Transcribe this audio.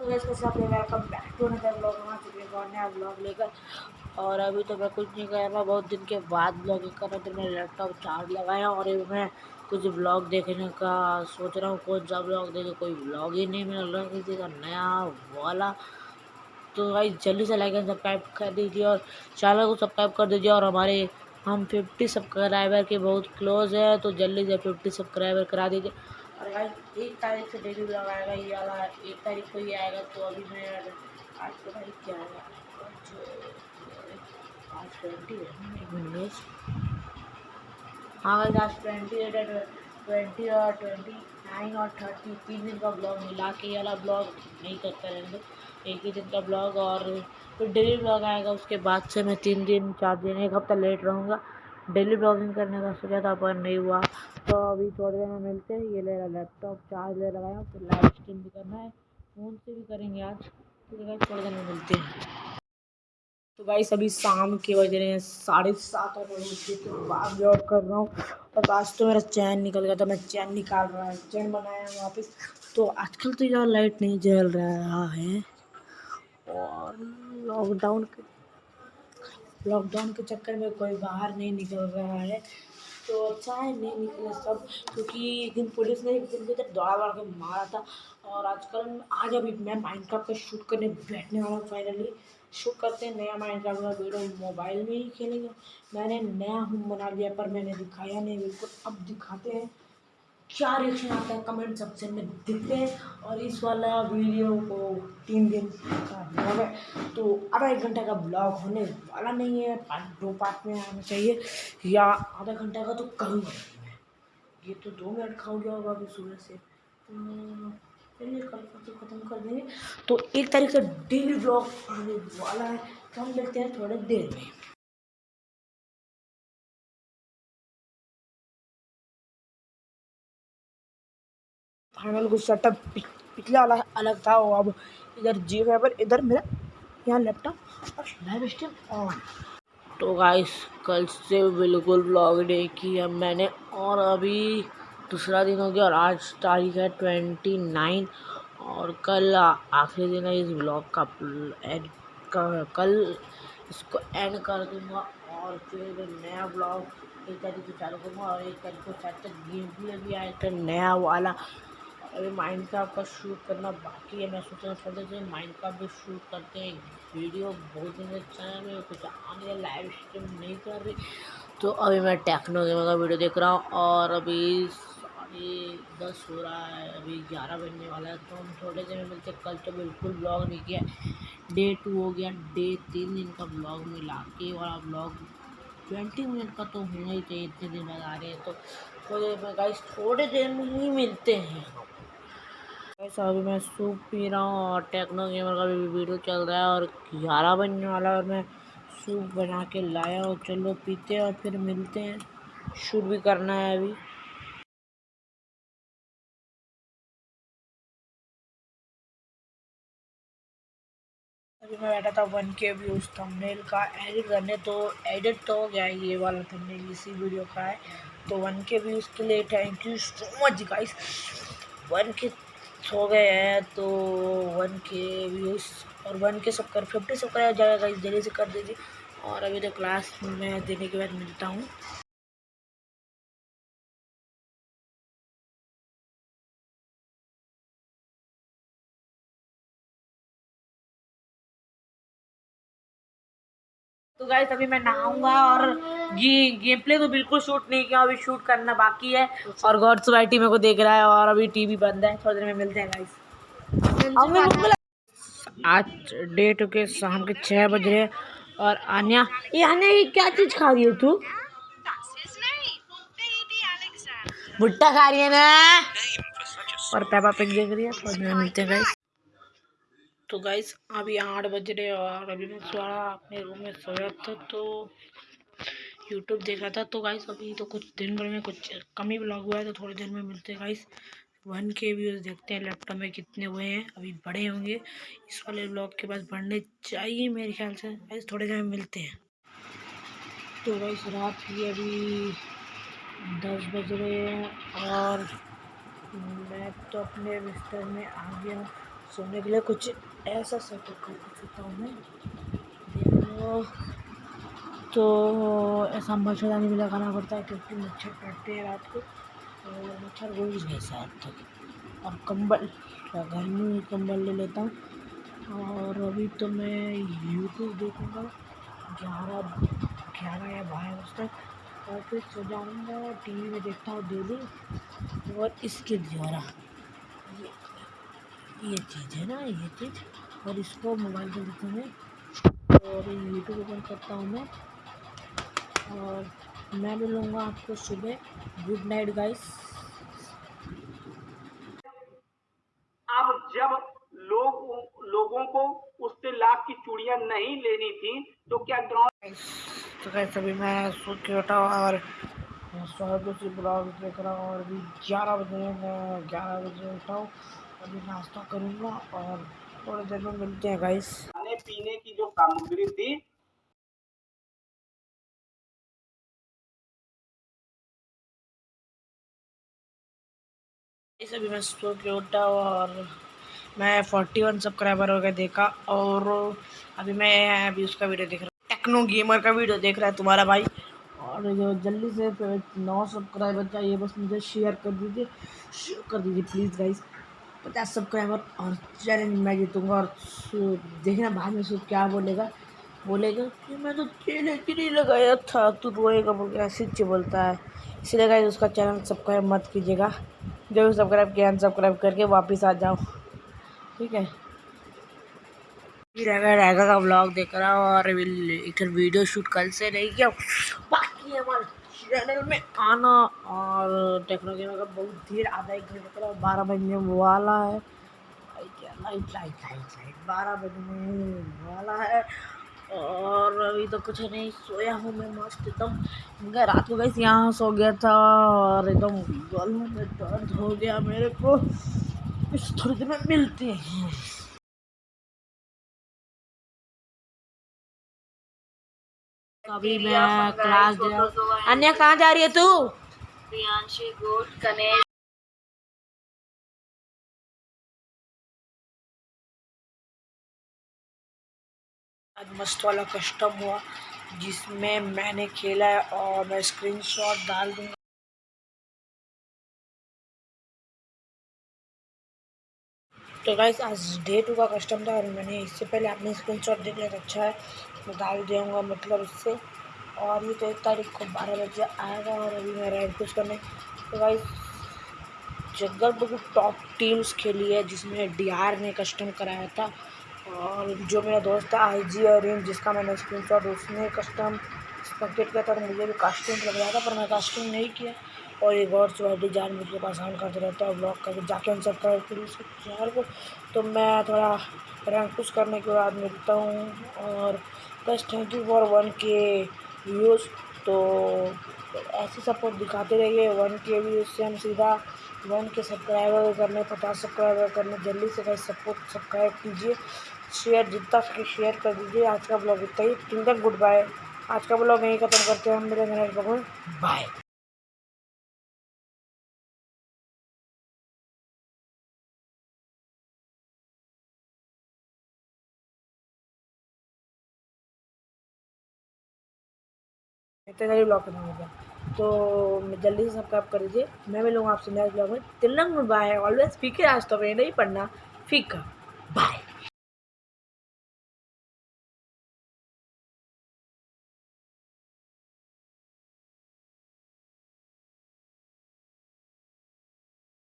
तो वैसे सब वेलकम बैक टू ब्लॉग चुके हैं नया ब्लॉग लेकर। और अभी तो मैं कुछ नहीं कर रहा, बहुत दिन के बाद ब्लॉगिंग कर रहा तो मैंने लैपटॉप चार्ज लगाया और अभी मैं कुछ ब्लॉग देखने का सोच रहा हूँ, कौन सा ब्लॉग देखे कोई ब्लॉग ही नहीं मिल रहा, किसी का नया वाला। तो भाई जल्दी से लाइक सब्सक्राइब कर दीजिए और चैनल को सब्सक्राइब कर दीजिए और हमारे, हम 50 सब्सक्राइबर के बहुत क्लोज है तो जल्दी से 50 सब्सक्राइबर करा दीजिए। और भाई एक तारीख से डेली ब्लॉग आएगा ये वाला एक तारीख को ही आएगा तो अभी मैं आज को तारीख क्या आएगा आज ट्वेंटी है। हाँ भाई आज ट्वेंटी है ट्वेंटी और ट्वेंटी नाइन और थर्टी तीन दिन का ब्लॉग मिला के वाला ब्लॉग नहीं करता रहेंगे। एक ही दिन का ब्लॉग और फिर डेली ब्लॉग आएगा उसके बाद से मैं तीन दिन चार दिन एक हफ़्ता लेट रहूँगा। डेली ब्लॉगिंग करने का सोचा था, पर नहीं हुआ। तो अभी थोड़ी देर में मिलते हैं। ये ले रहा लैपटॉप चार्ज ले लगाया फिर लाइव स्ट्रीम भी करना है। फ़ोन से भी करेंगे आज। ठीक है थोड़ी देर में मिलते हैं। तो भाई सभी शाम के बज रहे हैं। साढ़े सात और के बाद जॉब कर रहा हूँ। और आज तो मेरा चैन निकल गया था। मैं चैन निकाल रहा है। चैन बनाया वापस। तो आजकल तो यार लाइट नहीं जल रहा है। और लॉकडाउन के लॉकडाउन के चक्कर में कोई बाहर नहीं निकल रहा है। तो अच्छा है नहीं निकले सब, क्योंकि एक दिन पुलिस ने एक दिन के दौड़ा दौड़ा के मारा था और आजकल आज अभी मैं माइंड का शूट करने बैठने वाला हूँ फाइनली शूट करते हैं, नया माइंड का वीडियो मोबाइल में ही खेलेंगे। मैंने नया होम बना लिया पर मैंने दिखाया नहीं, बिल्कुल अब दिखाते हैं। क्या रिएक्शन आता है कमेंट सेक्शन में दिखते हैं और इस वाला वीडियो को तीन दिन का ब्लॉग है तो आधा एक घंटा का ब्लॉग होने वाला नहीं है पार्ट दो पार्ट में आना चाहिए, या आधा घंटा का तो करूँगा मैं। ये तो दो मिनट खाओ गया होगा अभी सुबह से। तो चलिए कल तो ख़त्म कर देंगे। तो एक तारीख से डेली ब्लॉग आने वाला है। तो हम देखते हैं थोड़े देर में। फाइनल कुछ सेटअप पिछला वाला अलग था वो अब इधर जी फाइबर इधर मेरा यहाँ लैपटॉप और लाइव स्ट्रीम ऑन तो गाइस कल से बिल्कुल ब्लॉग डे किया मैंने और अभी दूसरा दिन हो गया और आज तारीख है ट्वेंटी नाइन और कल आखिरी दिन है इस ब्लॉग का एड का, कल इसको एंड कर दूँगा और फिर नया ब्लॉग एक तारीख को चालू करूँगा और एक तारीख को शायद तक गेम भी आएगा नया वाला। अभी माइंड का शूट करना बाकी है, मैं सोच रहा हूँ से माइंड क्राफ्ट भी शूट करते हैं वीडियो बहुत दिन अच्छा है में कुछ आने लाइव स्ट्रीम नहीं कर रही। तो अभी मैं टेक्नो गेमर का वीडियो देख रहा हूँ और अभी साढ़े दस हो रहा है, अभी ग्यारह बजने वाला है तो हम थोड़े देर में मिलते कल तो बिल्कुल ब्लॉग नहीं किया डे टू हो गया डे तीन दिन का ब्लॉग मिला के वाला ब्लॉग ट्वेंटी मिनट का तो होना ही चाहिए, इतने दिन बाद आ रहे हैं। तो थोड़ी देर में गाइस थोड़े देर में ही मिलते हैं। अभी मैं सूप पी रहा हूँ और टेक्नो गेमर का भी वीडियो चल रहा है और ग्यारह बनने वाला और मैं सूप बना के लाया और चलो पीते हैं और फिर मिलते हैं। शूट भी करना है अभी। अभी मैं बैठा था वन के व्यूज़ थंबनेल का। एडिट करने तो एडिट तो हो गया ये वाला थंबनेल इसी वीडियो का है। तो वन के व्यूज़ के लिए thank you so much guys one K हो गए हैं तो वन के व्यूज़ और वन के सब कर फिफ्टी सब कर जाएगा जल्दी से कर दीजिए। और अभी तो क्लास में देने के बाद मिलता हूँ। तो गाइस अभी मैं नहाऊँगा और ये गेम प्ले तो बिल्कुल शूट नहीं किया अभी शूट करना बाकी है। और गॉड सोसाइटी मेरे को देख रहा है और अभी टीवी बंद है थोड़ी देर में मिलते हैं गाइस आज डेट के शाम के छः बज रहे और आन्या ये आन्या ये क्या चीज़ खा रही हो तू? भुट्टा खा रही है ना? और पेपा पिक देख रही है थोड़ी देर में मिलते हैं गाइस तो गाइस अभी आठ बज रहे और अभी मैं सोया अपने रूम में सोया था तो यूट्यूब देख रहा था। तो गाइस अभी तो कुछ दिन भर में कुछ कम ही ब्लॉग हुआ है तो थोड़ी देर में मिलते हैं गाइस वन के व्यूज़ देखते हैं लैपटॉप में कितने हुए हैं, अभी बड़े होंगे। इस वाले ब्लॉग के पास बढ़ने चाहिए मेरे ख्याल से। गाइस थोड़ी देर में मिलते हैं। तो गाइस रात की अभी दस बज रहे हैं और मैं तो अपने बिस्तर में आ गया सोने के लिए कुछ ऐसा सेटअप कर सकता हूँ मैं। तो ऐसा मच्छरदानी भी लगाना पड़ता है क्योंकि मच्छर काटते हैं रात को। और मच्छर रोज गए शायद तक और कंबल गर्मी में कंबल ले लेता हूँ। और अभी तो मैं यूट्यूब देखूँगा, ग्यारह ग्यारह या बारह बजे तक। और फिर सो जाऊँगा टी वी में देखता हूँ डेली और इसके द्वारा ये चीज़ है ना ये चीज़। और इसको मोबाइल पर देखता हूँ। और यूट्यूब ओपन करता हूँ मैं। और मैं मिलूँगा आपको सुबह। गुड नाइट गाइस अब जब लोग लोगों को उससे लाख की चूड़ियाँ नहीं लेनी थी तो क्या गाँव तो गाइस अभी मैं सो के उठा और स्वागत से ब्लॉग देख रहा हूँ। और अभी ग्यारह बजे मैं ग्यारह बजे उठा हूँ। अभी नाश्ता करूँगा और थोड़ी देर में मिलते हैं गाइस खाने पीने की जो सामग्री थी इस अभी मैं सो के उठा और मैं फोर्टी वन सब्सक्राइबर हो गए देखा और अभी मैं अभी उसका वीडियो देख रहा हूँ। टेक्नो गेमर का वीडियो देख रहा है तुम्हारा भाई। और जो जल्दी से नौ सब्सक्राइबर चाहिए बस मुझे शेयर कर दीजिए। शेयर कर दीजिए प्लीज़ गाइस पचास सब्सक्राइबर और चैलेंज मैं जीतूँगा और देखना बाद में सब क्या बोलेगा। बोलेगा कि मैं तो चैलेंज नहीं लगाया था, तू रोएगा बोल के ऐसे बोलता है। इसलिए गाइस उसका चैनल सब्सक्राइब मत कीजिएगा। जो भी सब्सक्राइब किया अनसब्सक्राइब करके वापस आ जाओ। ठीक है? रहेगा रहेगा का ब्लॉग देख रहा हूँ और एक वीडियो शूट कल से नहीं किया। बाकी हमारे चैनल में आना। और टेक्नोलॉजी का बहुत देर आधा एक घंटे पहले बारह बजने वाला है। लाइट लाइट लाइट लाइट बारह बजने वाला है। और अभी तो कुछ नहीं सोया हूँ मैं मस्त एकदम। रात को गई यहाँ सो गया था और एकदम गलों में दर्द हो गया मेरे को। इस थोड़ी देर में मिलते हैं। अभी मैं क्लास दे अन्य कहाँ जा रही है तू? प्रियांशी कनेक्ट आज मस्त वाला कस्टम हुआ, जिसमें मैंने खेला है और मैं स्क्रीनशॉट डाल दूँगा। तो गाइस आज डे टू का कस्टम था और मैंने इससे पहले अपने स्क्रीनशॉट देख लिया तो अच्छा है। मैं डाल दूँगा मतलब इससे। और ये तो एक तारीख को बारह बजे आएगा और अभी मैं राइड कुछ करने। तो गाइस जगह टॉप टीम्स खेली है, जिसमें डीआर ने कस्टम कराया था। और जो मेरा दोस्त है आई जी और जिसका मैंने स्क्रीन शॉट उसने कस्टम कंप्लीट किया था तो मुझे भी कास्ट्यूम लग रहा था, पर मैं कास्ट्यूम नहीं किया। और एक और चौहदी जान मुझे परेशान करते रहता है ब्लॉक करके जाके उन सब चैनल को। तो मैं थोड़ा रैंक पुश करने के बाद मिलता हूँ और बस thank you for one K views तो ऐसे सपोर्ट दिखाते रहिए। वन के व्यूज़ से हम सीधा वन के सब्सक्राइबर करने, पचास सब्सक्राइबर करने, जल्दी से सपोर्ट सब्सक्राइब कीजिए। शेयर जितना सके शेयर कर दीजिए। आज का ब्लॉग इतना ही। तक गुड बाय आज का ब्लॉग यहीं ख़त्म करते हैं हम। मेरे मेरे बाय इतने सारे ब्लॉग खत्म हो। गया तो जल्दी से सबका कर दीजिए। मैं मिलूँगा आपसे नेक्स्ट ब्लॉग में। तिलंग बाय ऑलवेज फीके आज तो नहीं पढ़ना, फीका।